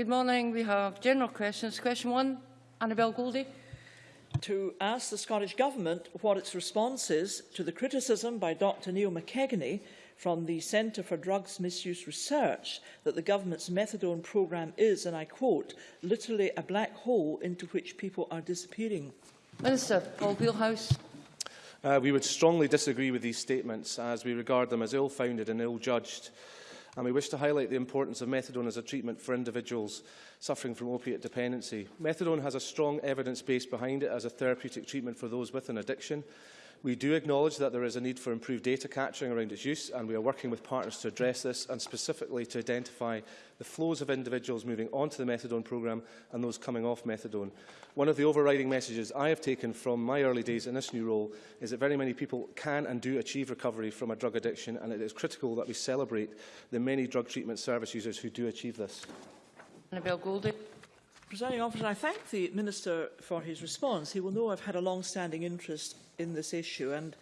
Good morning. We have general questions. Question one, Annabel Goldie. To ask the Scottish Government what its response is to the criticism by Dr Neil McKeganey from the Centre for Drugs Misuse Research that the government's methadone programme is, and I quote, literally a black hole into which people are disappearing. Minister Paul Wheelhouse. Uh, we would strongly disagree with these statements as we regard them as ill-founded and ill-judged and we wish to highlight the importance of methadone as a treatment for individuals suffering from opiate dependency. Methadone has a strong evidence base behind it as a therapeutic treatment for those with an addiction, We do acknowledge that there is a need for improved data capturing around its use, and we are working with partners to address this and specifically to identify the flows of individuals moving onto the methadone programme and those coming off methadone. One of the overriding messages I have taken from my early days in this new role is that very many people can and do achieve recovery from a drug addiction, and it is critical that we celebrate the many drug treatment service users who do achieve this. Annabelle Goldie. Presiding officer, I thank the Minister for his response. He will know I've had a long-standing interest in this issue and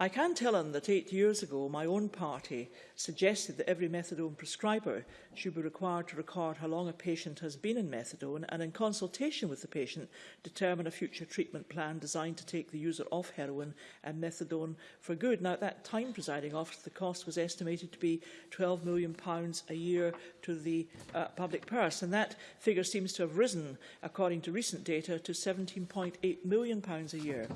I can tell him that eight years ago, my own party suggested that every methadone prescriber should be required to record how long a patient has been in methadone and in consultation with the patient determine a future treatment plan designed to take the user off heroin and methadone for good. Now, at that time, presiding officer, the cost was estimated to be £12 million a year to the uh, public purse, and that figure seems to have risen, according to recent data, to £17.8 million a year.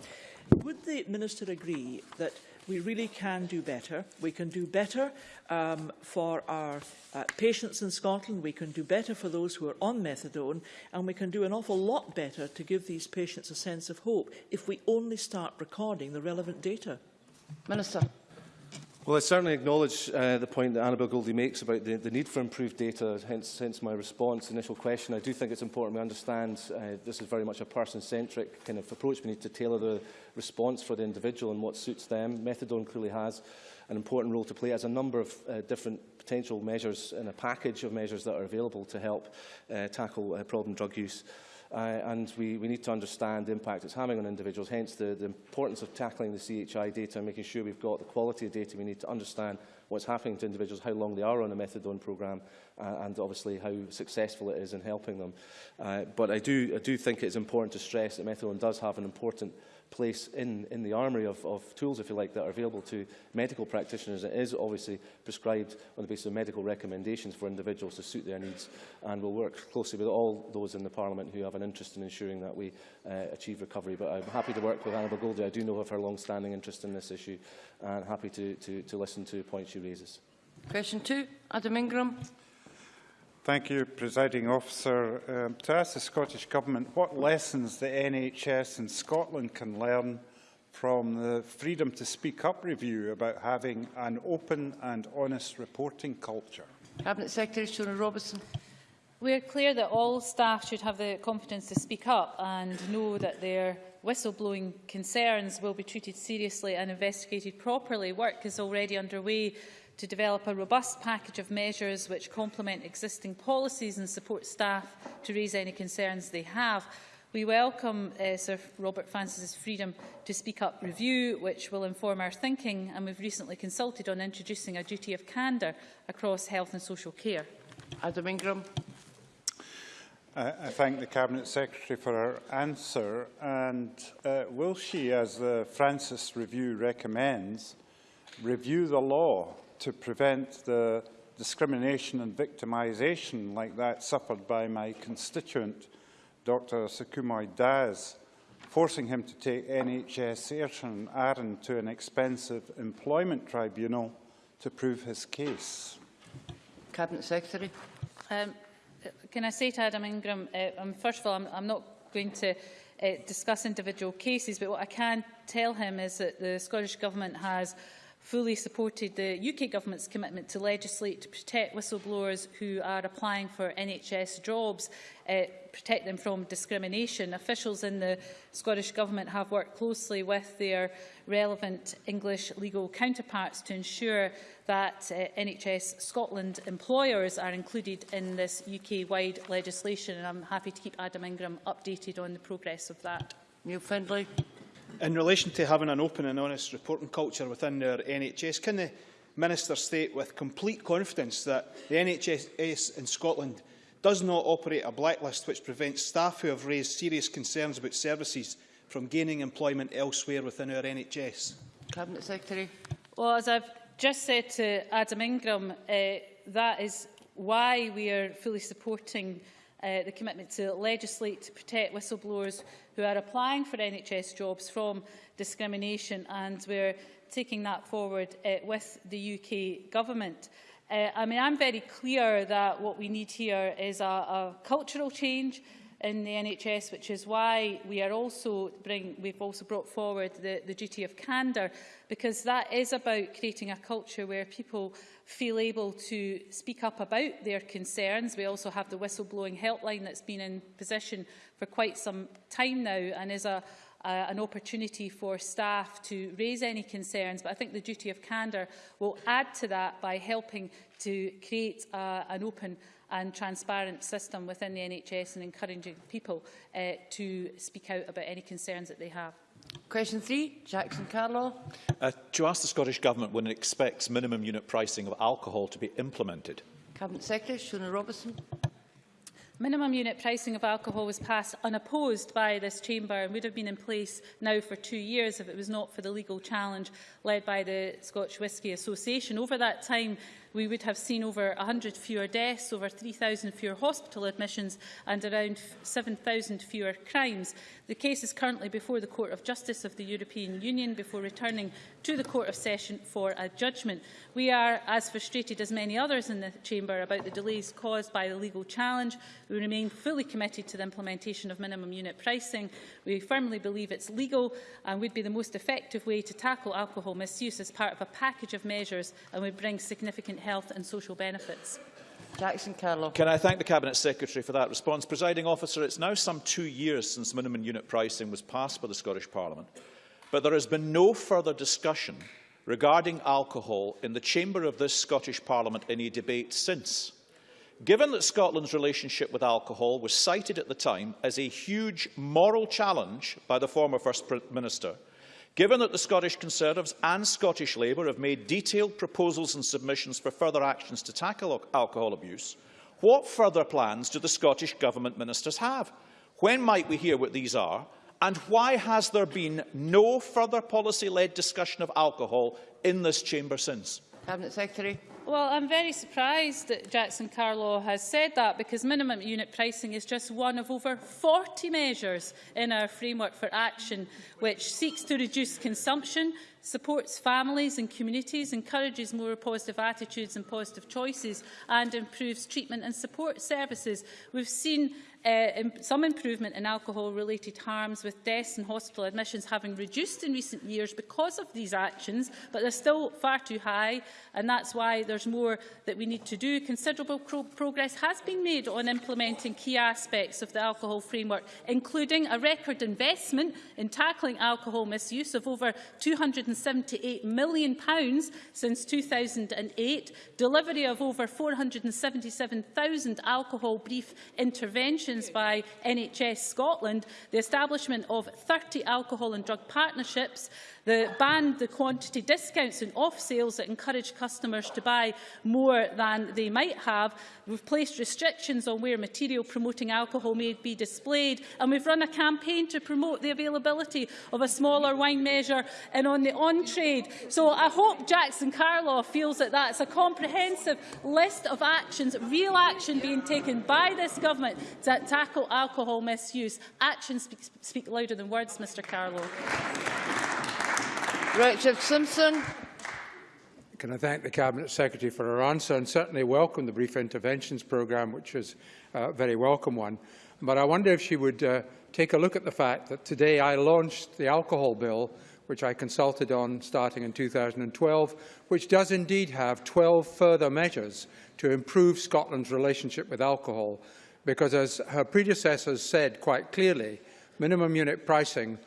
Would the Minister agree that we really can do better. We can do better um, for our uh, patients in Scotland, we can do better for those who are on methadone, and we can do an awful lot better to give these patients a sense of hope if we only start recording the relevant data. Minister. Well, I certainly acknowledge uh, the point that Annabel Goldie makes about the, the need for improved data, hence, hence my response, initial question. I do think it's important we understand uh, this is very much a person-centric kind of approach. We need to tailor the response for the individual and what suits them. Methadone clearly has an important role to play as a number of uh, different potential measures in a package of measures that are available to help uh, tackle uh, problem drug use uh, and we, we need to understand the impact it's having on individuals, hence the, the importance of tackling the CHI data and making sure we've got the quality of data we need to understand what's happening to individuals, how long they are on a methadone programme, uh, and obviously how successful it is in helping them. Uh, but I do, I do think it's important to stress that methadone does have an important place in, in the armoury of, of tools, if you like, that are available to medical practitioners. It is obviously prescribed on the basis of medical recommendations for individuals to suit their needs, and we'll work closely with all those in the Parliament who have an interest in ensuring that we uh, achieve recovery. But I'm happy to work with Annabel Goldie. I do know of her long-standing interest in this issue, and happy to, to, to listen to points she raises. Question two, Adam Ingram. Thank you, Presiding Officer. Um, to ask the Scottish Government what lessons the NHS in Scotland can learn from the Freedom to Speak Up review about having an open and honest reporting culture. Cabinet Secretary Shona Robison. We are clear that all staff should have the confidence to speak up and know that their whistleblowing concerns will be treated seriously and investigated properly. Work is already underway to develop a robust package of measures which complement existing policies and support staff to raise any concerns they have. We welcome uh, Sir Robert Francis's freedom to speak up review, which will inform our thinking, and we've recently consulted on introducing a duty of candour across health and social care. Adam Ingram. Uh, I thank the Cabinet Secretary for her answer. And uh, will she, as the Francis Review recommends, review the law to prevent the discrimination and victimisation like that suffered by my constituent, Dr Sukumoy Daz, forcing him to take NHS Ayrshire and Arran to an expensive employment tribunal to prove his case. Cabinet Secretary. Um, can I say to Adam Ingram, uh, um, first of all, I'm, I'm not going to uh, discuss individual cases, but what I can tell him is that the Scottish Government has fully supported the UK Government's commitment to legislate to protect whistleblowers who are applying for NHS jobs, uh, protect them from discrimination. Officials in the Scottish Government have worked closely with their relevant English legal counterparts to ensure that eh, uh, NHS Scotland employers are included in this UK-wide legislation. And I'm happy to keep Adam Ingram updated on the progress of that. Neil Findlay. In relation to having an open and honest reporting culture within our NHS, can the Minister state with complete confidence that the NHS in Scotland does not operate a blacklist which prevents staff who have raised serious concerns about services from gaining employment elsewhere within our NHS? Cabinet Secretary. Well, as I've just said to Adam Ingram, uh, that is why we are fully supporting uh, uh, the commitment to legislate to protect whistleblowers who are applying for NHS jobs from discrimination and we're taking that forward uh, with the UK government. Uh, I mean, I'm very clear that what we need here is a, a cultural change, in the NHS, which is why we are also bring, we've also brought forward the, the duty of candour, because that is about creating a culture where people feel able to speak up about their concerns. We also have the whistleblowing helpline that's been in position for quite some time now and is a, an opportunity for staff to raise any concerns. But I think the duty of candour will add to that by helping to create uh, an open and transparent system within the NHS and encouraging people uh, to speak out about any concerns that they have. Question three, Jackson Carlo. Uh, to ask the Scottish Government when it expects minimum unit pricing of alcohol to be implemented. Cabinet Secretary Shona Robertson. Minimum unit pricing of alcohol was passed unopposed by this chamber and would have been in place now for two years if it was not for the legal challenge led by the Scotch Whisky Association. Over that time, we would have seen over 100 fewer deaths, over 3,000 fewer hospital admissions and around 7,000 fewer crimes. The case is currently before the Court of Justice of the European Union before returning to the Court of Session for a judgment. We are as frustrated as many others in the Chamber about the delays caused by the legal challenge. We remain fully committed to the implementation of minimum unit pricing. We firmly believe it's legal and would be the most effective way to tackle alcohol misuse as part of a package of measures and would bring significant health and social benefits. Jackson Carlaw. Can I thank the Cabinet Secretary for that response? Presiding officer, it's now some two years since minimum unit pricing was passed by the Scottish Parliament, but there has been no further discussion regarding alcohol in the chamber of this Scottish Parliament in a debate since. Given that Scotland's relationship with alcohol was cited at the time as a huge moral challenge by the former First Minister, Given that the Scottish Conservatives and Scottish Labour have made detailed proposals and submissions for further actions to tackle alcohol abuse, what further plans do the Scottish Government ministers have? When might we hear what these are? And why has there been no further policy-led discussion of alcohol in this chamber since? Cabinet Secretary. Well, I'm very surprised that Jackson Carlaw has said that because minimum unit pricing is just one of over 40 measures in our framework for action which seeks to reduce consumption, supports families and communities, encourages more positive attitudes and positive choices and improves treatment and support services. We've seen uh, some improvement in alcohol-related harms, with deaths and hospital admissions having reduced in recent years because of these actions, but they're still far too high, and that's why there's more that we need to do. Considerable pro progress has been made on implementing key aspects of the alcohol framework, including a record investment in tackling alcohol misuse of over £278 million since 2008, delivery of over 477,000 alcohol brief interventions by NHS Scotland, the establishment of 30 alcohol and drug partnerships, the ban the quantity discounts and off sales that encourage customers to buy more than they might have. We've placed restrictions on where material promoting alcohol may be displayed and we've run a campaign to promote the availability of a smaller wine measure and on the on-trade. So I hope Jackson Carlaw feels that that's a comprehensive list of actions, real action being taken by this government to tackle alcohol misuse. Actions speak, speak louder than words, Mr Carlaw. Richard Simpson. Can I thank the Cabinet Secretary for her answer and certainly welcome the Brief Interventions Programme, which is a very welcome one. But I wonder if she would uh, take a look at the fact that today I launched the alcohol bill, which I consulted on starting in 2012, which does indeed have 12 further measures to improve Scotland's relationship with alcohol. Because as her predecessors said quite clearly, minimum unit pricing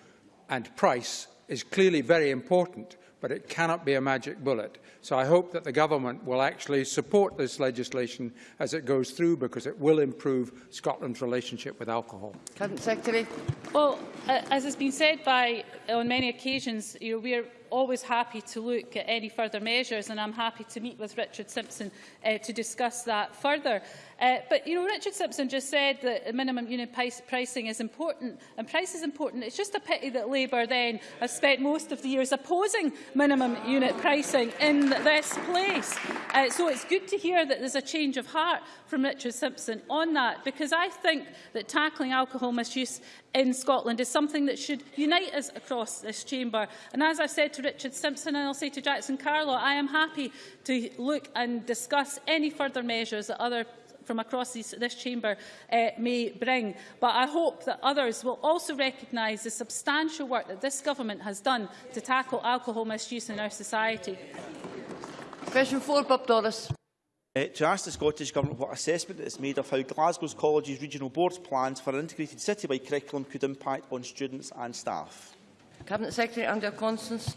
and price is clearly very important, but it cannot be a magic bullet. So I hope that the government will actually support this legislation as it goes through because it will improve Scotland's relationship with alcohol. Cabinet Secretary. Well, uh, as has been said by on many occasions, you know, we are always happy to look at any further measures and I'm happy to meet with Richard Simpson uh, to discuss that further. Uh, but, you know, Richard Simpson just said that minimum unit price pricing is important, and price is important. It's just a pity that Labour then has spent most of the years opposing minimum unit pricing in this place. Uh, so it's good to hear that there's a change of heart from Richard Simpson on that, because I think that tackling alcohol misuse in Scotland is something that should unite us across this chamber. And as I have said to Richard Simpson and I'll say to Jackson Carlaw, I am happy to look and discuss any further measures that other from across this, this chamber uh, may bring. But I hope that others will also recognise the substantial work that this government has done to tackle alcohol misuse in our society. Question 4, Bob Doris. Uh, to ask the Scottish Government what assessment it has made of how Glasgow's College's Regional Board's plans for an integrated citywide curriculum could impact on students and staff. Cabinet Secretary Angela Constance.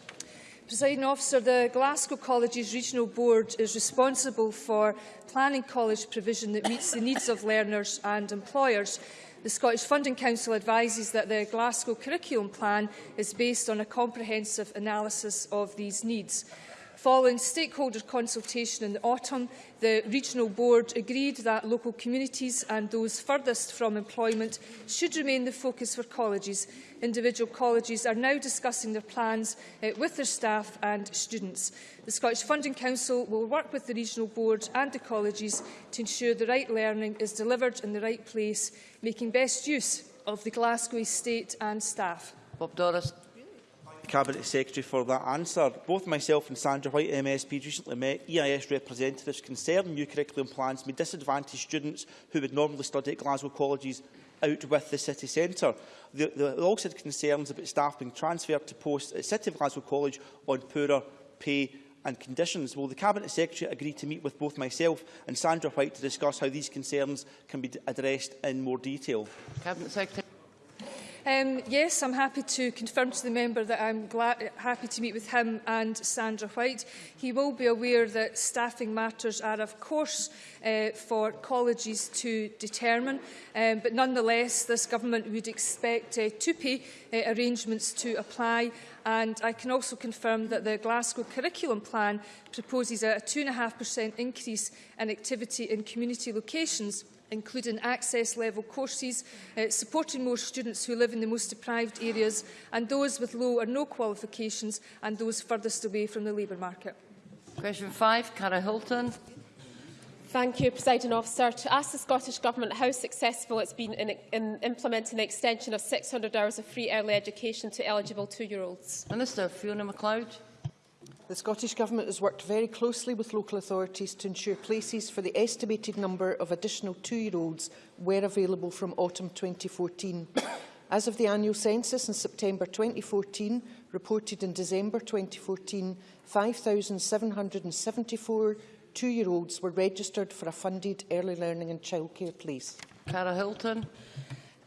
Presiding officer, the Glasgow Colleges Regional Board is responsible for planning college provision that meets the needs of learners and employers. The Scottish Funding Council advises that the Glasgow Curriculum Plan is based on a comprehensive analysis of these needs. Following stakeholder consultation in the autumn, the Regional Board agreed that local communities and those furthest from employment should remain the focus for colleges. Individual colleges are now discussing their plans uh, with their staff and students. The Scottish Funding Council will work with the Regional Board and the colleges to ensure the right learning is delivered in the right place, making best use of the Glasgow estate and staff. Bob Doris. Cabinet Secretary for that answer. Both myself and Sandra White MSP recently met EIS representatives concerned new curriculum plans may disadvantage students who would normally study at Glasgow colleges out with the city centre. They, they also had concerns about staff being transferred to posts at City of Glasgow College on poorer pay and conditions. Will the Cabinet Secretary agree to meet with both myself and Sandra White to discuss how these concerns can be addressed in more detail? Cabinet Secretary. Um, yes, I'm happy to confirm to the member that I'm glad, happy to meet with him and Sandra White. He will be aware that staffing matters are, of course, uh, for colleges to determine, um, but nonetheless, this government would expect uh, to pay uh, arrangements to apply and I can also confirm that the Glasgow Curriculum Plan proposes a 2.5% increase in activity in community locations including access level courses, uh, supporting more students who live in the most deprived areas and those with low or no qualifications and those furthest away from the labour market. Question 5, Cara Hilton. Thank you, Presiding Officer. To ask the Scottish Government how successful it's been in, in implementing the extension of 600 hours of free early education to eligible two-year-olds. Minister Fiona McLeod. The Scottish Government has worked very closely with local authorities to ensure places for the estimated number of additional two-year-olds were available from autumn 2014. As of the annual census in September 2014, reported in December 2014, 5,774 two-year-olds were registered for a funded early learning and childcare place. Cara Hilton.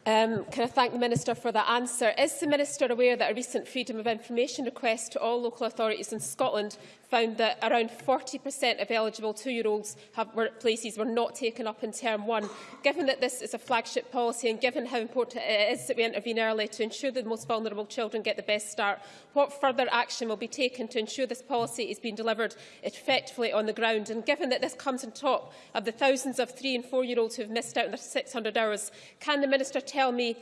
Um, can I thank the Minister for that answer? Is the Minister aware that a recent Freedom of Information request to all local authorities in Scotland found that around 40% of eligible two-year-olds places were not taken up in term one. Given that this is a flagship policy and given how important it is that we intervene early to ensure that the most vulnerable children get the best start, what further action will be taken to ensure this policy is being delivered effectively on the ground? And given that this comes on top of the thousands of three and four-year-olds who have missed out on their 600 hours, can the Minister tell me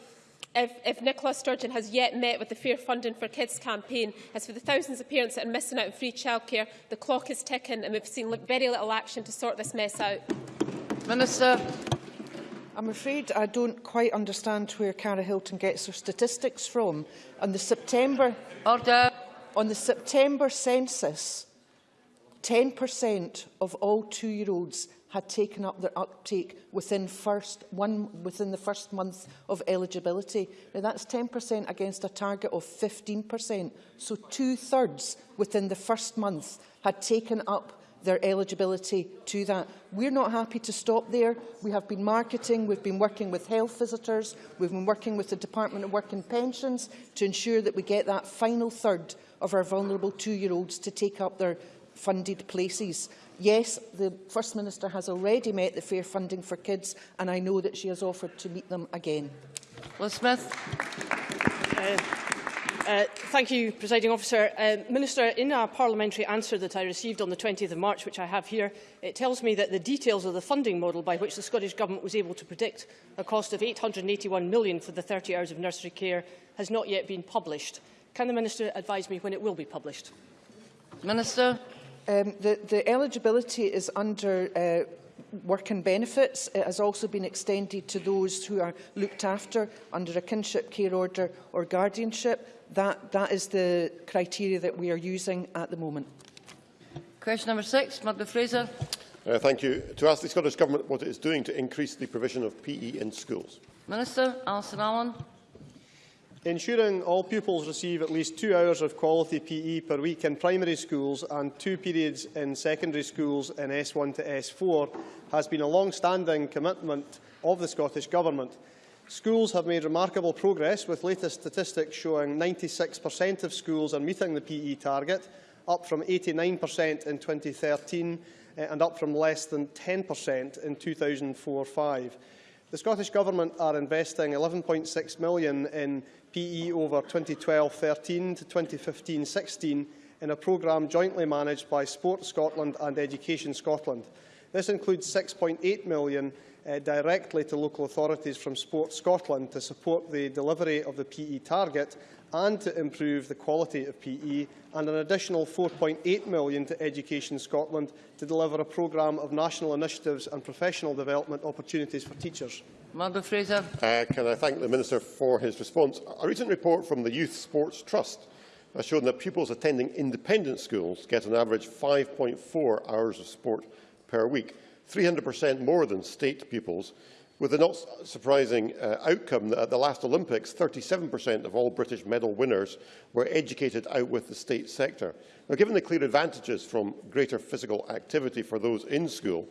if, if Nicola Sturgeon has yet met with the Fair Funding for Kids campaign, as for the thousands of parents that are missing out on free childcare, the clock is ticking and we've seen very little action to sort this mess out. Minister. I'm afraid I don't quite understand where Cara Hilton gets her statistics from. On the September, Order. On the September census, 10% of all two-year-olds had taken up their uptake within, first, one, within the first month of eligibility. Now, that's 10% against a target of 15%. So two-thirds within the first month had taken up their eligibility to that. We're not happy to stop there. We have been marketing, we've been working with health visitors, we've been working with the Department of Work and Pensions to ensure that we get that final third of our vulnerable two-year-olds to take up their funded places. Yes, the First Minister has already met the fair funding for kids and I know that she has offered to meet them again. Liz Smith. Uh, Uh, thank you, Presiding Officer. Uh, Minister, in a parliamentary answer that I received on the 20th of March, which I have here, it tells me that the details of the funding model by which the Scottish Government was able to predict a cost of £881 million for the 30 hours of nursery care has not yet been published. Can the Minister advise me when it will be published? Minister. Um, the, the eligibility is under uh, work and benefits. It has also been extended to those who are looked after under a kinship care order or guardianship. That, that is the criteria that we are using at the moment. Question number six, Murdo Fraser. Uh, thank you. To ask the Scottish Government what it is doing to increase the provision of PE in schools. Minister Alasdair Allan. Ensuring all pupils receive at least two hours of quality PE per week in primary schools and two periods in secondary schools in S1 to S4 has been a long-standing commitment of the Scottish Government. Schools have made remarkable progress, with latest statistics showing 96% of schools are meeting the PE target, up from 89% in 2013 eh, and up from less than 10% in 2004-5. The Scottish Government are investing £11.6 million in PE over 2012-13 to 2015-16 in a programme jointly managed by Sport Scotland and Education Scotland. This includes £6.8 million uh, directly to local authorities from Sport Scotland to support the delivery of the PE target and to improve the quality of PE, and an additional £4.8 million to Education Scotland to deliver a programme of national initiatives and professional development opportunities for teachers. Murdo Fraser. Uh, can I thank the Minister for his response? A recent report from the Youth Sports Trust has shown that pupils attending independent schools get an average 5.4 hours of sport per week, 300% more than state pupils, with the not surprising uh, outcome that at the last Olympics, 37% of all British medal winners were educated out with the state sector. Now, given the clear advantages from greater physical activity for those in school,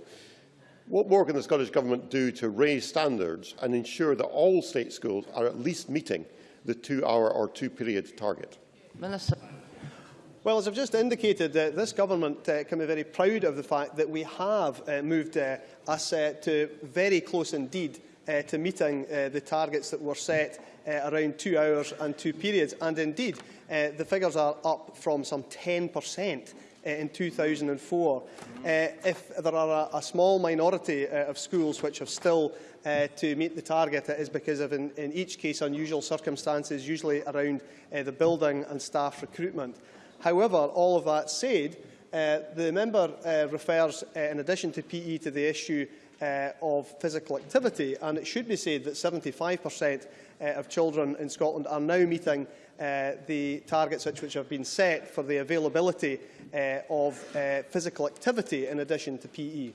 what more can the Scottish Government do to raise standards and ensure that all state schools are at least meeting the two-hour or two-period target? Minister. Well, as I've just indicated, uh, this government uh, can be very proud of the fact that we have uh, moved uh, us uh, to very close indeed uh, to meeting uh, the targets that were set uh, around two hours and two periods. And indeed, uh, the figures are up from some 10% uh, in 2004. Uh, if there are a, a small minority uh, of schools which have still uh, to meet the target, it is because of, in, in each case, unusual circumstances, usually around uh, the building and staff recruitment. However, all of that said, uh, the member uh, refers, uh, in addition to PE, to the issue uh, of physical activity, and it should be said that 75% uh, of children in Scotland are now meeting uh, the targets which, which have been set for the availability uh, of uh, physical activity in addition to PE.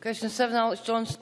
Question 7, Alex Johnson.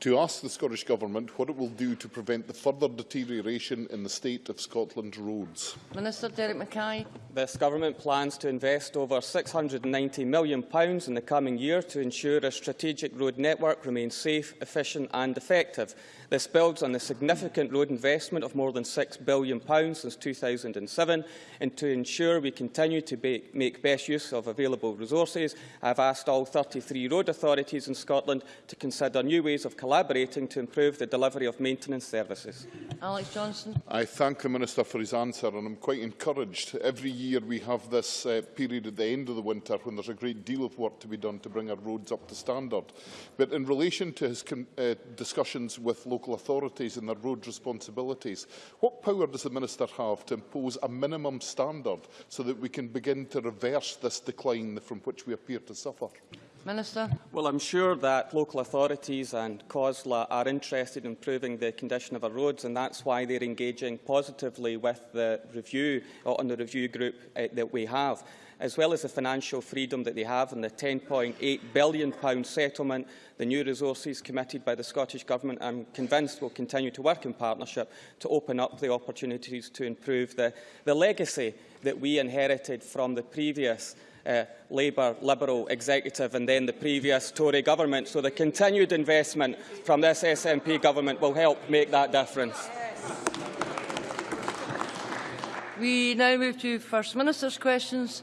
To ask the Scottish Government what it will do to prevent the further deterioration in the state of Scotland's roads. Minister Derek Mackay. This Government plans to invest over £690 million in the coming year to ensure a strategic road network remains safe, efficient and effective. This builds on the significant road investment of more than £6 billion since 2007 and to ensure we continue to be, make best use of available resources, I have asked all 33 road authorities in Scotland to consider new ways of collaborating to improve the delivery of maintenance services. Alex Johnstone. I thank the Minister for his answer and I'm quite encouraged. Every year we have this uh, period at the end of the winter when there's a great deal of work to be done to bring our roads up to standard. But in relation to his uh, discussions with local authorities and their road responsibilities, what power does the Minister have to impose a minimum standard so that we can begin to reverse this decline from which we appear to suffer? Minister. Well, I'm sure that local authorities and COSLA are interested in improving the condition of our roads, and that's why they're engaging positively with the review, or on the review group uh, that we have, as well as the financial freedom that they have and the £10.8 billion settlement, the new resources committed by the Scottish Government, I'm convinced will continue to work in partnership to open up the opportunities to improve the, the legacy that we inherited from the previous uh, Labour Liberal executive and then the previous Tory government. So the continued investment from this SNP government will help make that difference. We now move to First Minister's questions.